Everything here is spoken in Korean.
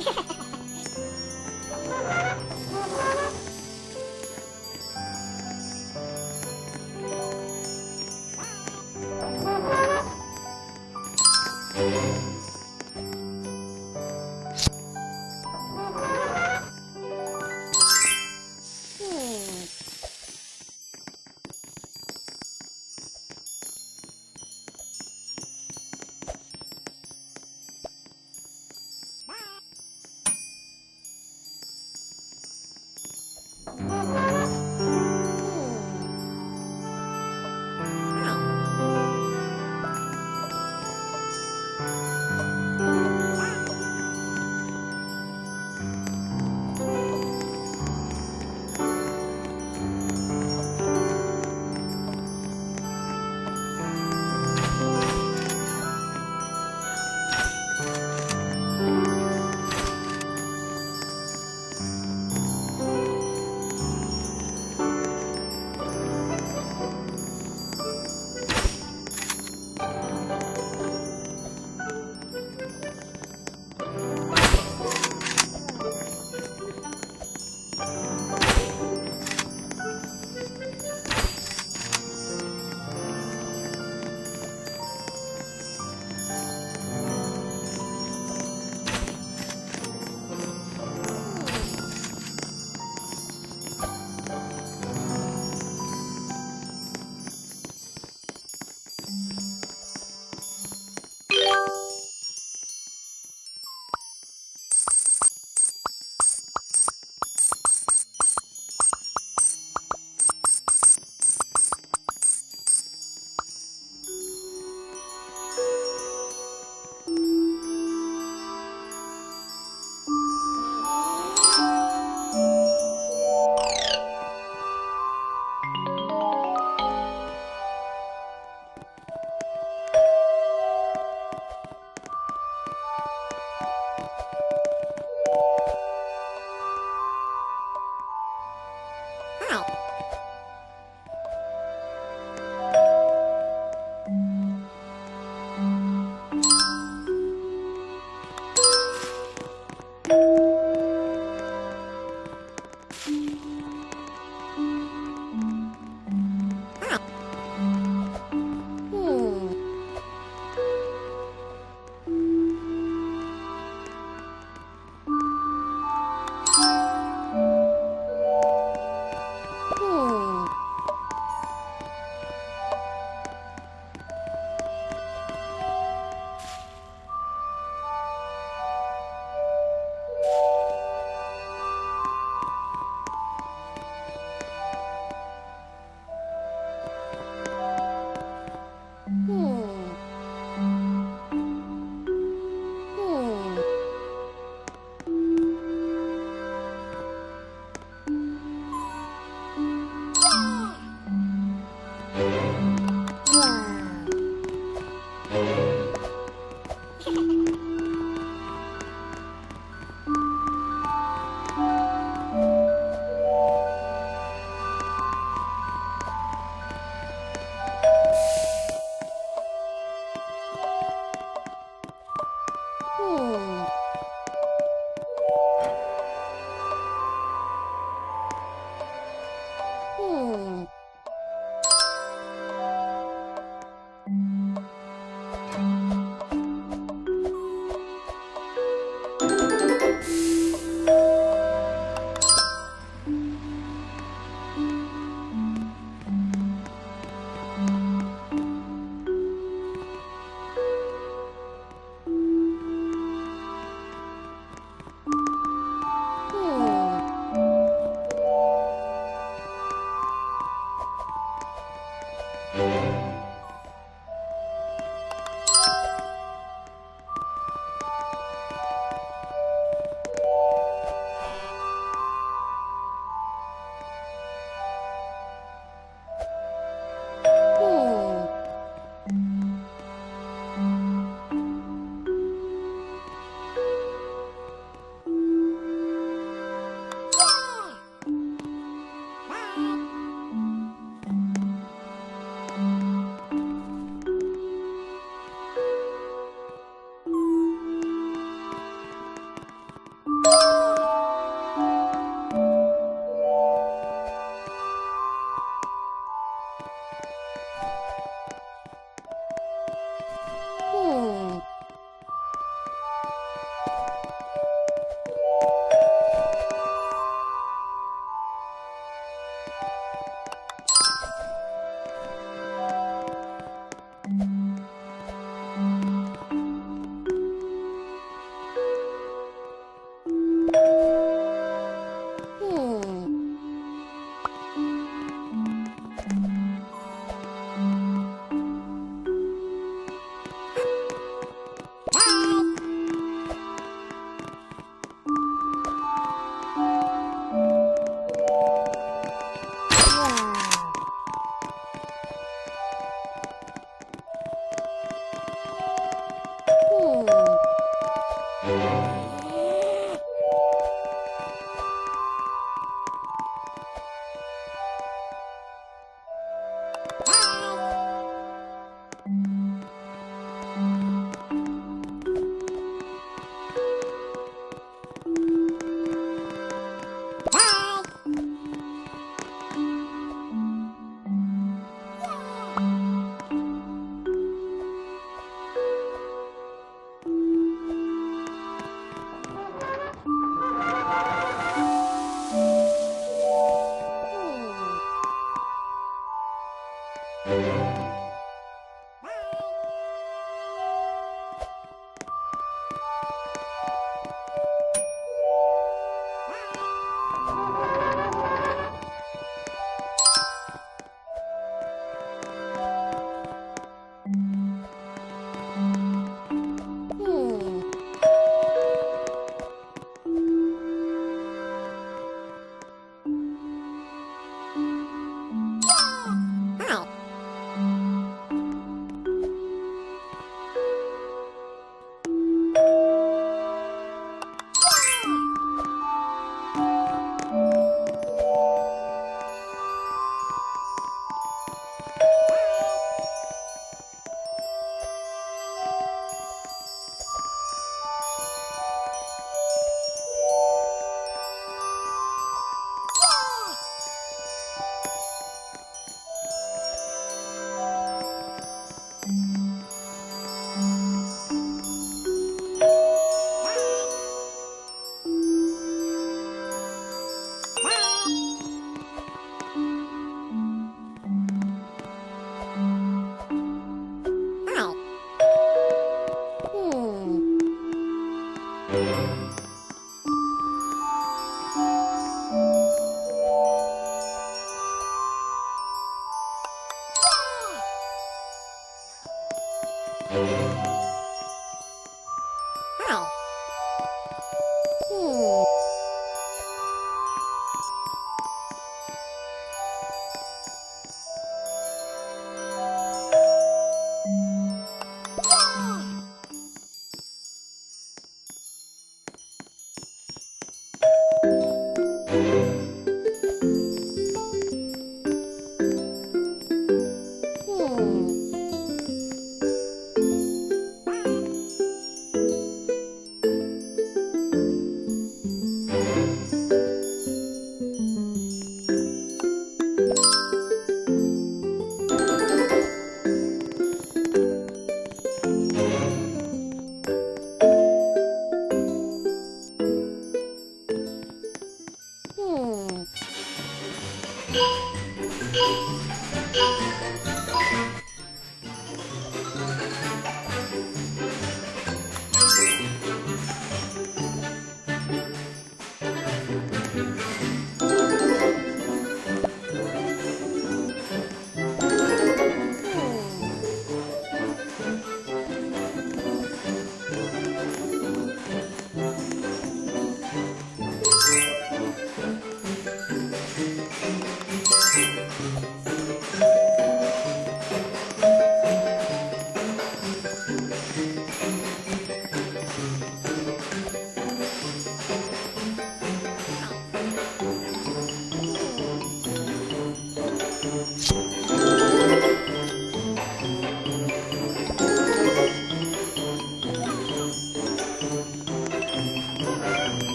Yeah. Hmm. Música Música